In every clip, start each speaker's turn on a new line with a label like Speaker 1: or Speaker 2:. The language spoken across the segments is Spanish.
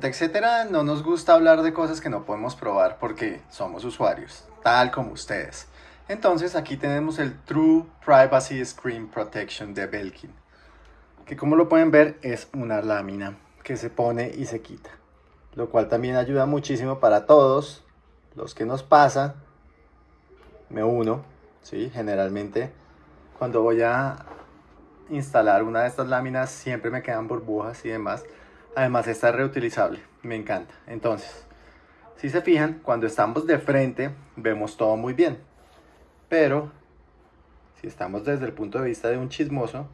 Speaker 1: etcétera, no nos gusta hablar de cosas que no podemos probar porque somos usuarios, tal como ustedes. Entonces aquí tenemos el True Privacy Screen Protection de Belkin, que como lo pueden ver es una lámina que se pone y se quita, lo cual también ayuda muchísimo para todos los que nos pasa. Me uno, ¿sí? generalmente cuando voy a instalar una de estas láminas siempre me quedan burbujas y demás. Además está reutilizable, me encanta. Entonces, si se fijan, cuando estamos de frente vemos todo muy bien. Pero, si estamos desde el punto de vista de un chismoso,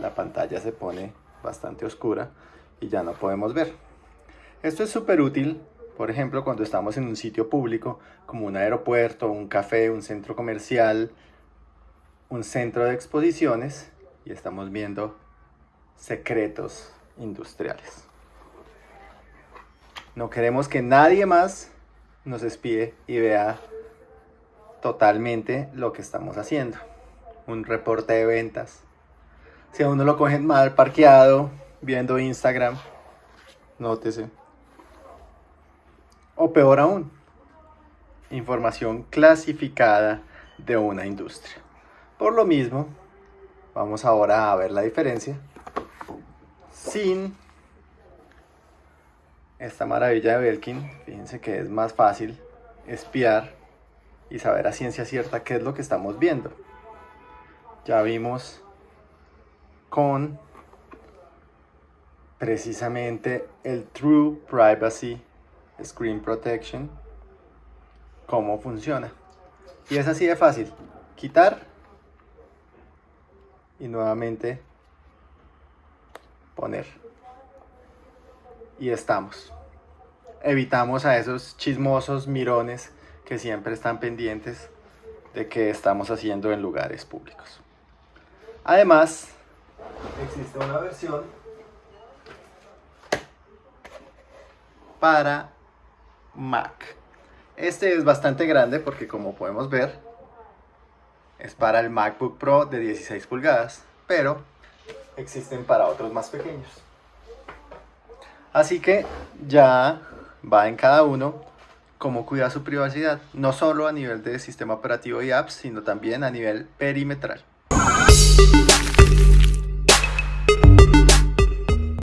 Speaker 1: la pantalla se pone bastante oscura y ya no podemos ver. Esto es súper útil, por ejemplo, cuando estamos en un sitio público, como un aeropuerto, un café, un centro comercial, un centro de exposiciones, y estamos viendo secretos industriales. No queremos que nadie más nos espíe y vea totalmente lo que estamos haciendo. Un reporte de ventas. Si a uno lo cogen mal parqueado, viendo Instagram, nótese. O peor aún, información clasificada de una industria. Por lo mismo, vamos ahora a ver la diferencia sin esta maravilla de Belkin, fíjense que es más fácil espiar y saber a ciencia cierta qué es lo que estamos viendo. Ya vimos con precisamente el True Privacy Screen Protection cómo funciona. Y es así de fácil. Quitar y nuevamente poner. Y estamos. Evitamos a esos chismosos mirones que siempre están pendientes de qué estamos haciendo en lugares públicos. Además, existe una versión para Mac. Este es bastante grande porque como podemos ver, es para el MacBook Pro de 16 pulgadas, pero existen para otros más pequeños. Así que ya va en cada uno cómo cuida su privacidad, no solo a nivel de sistema operativo y apps, sino también a nivel perimetral.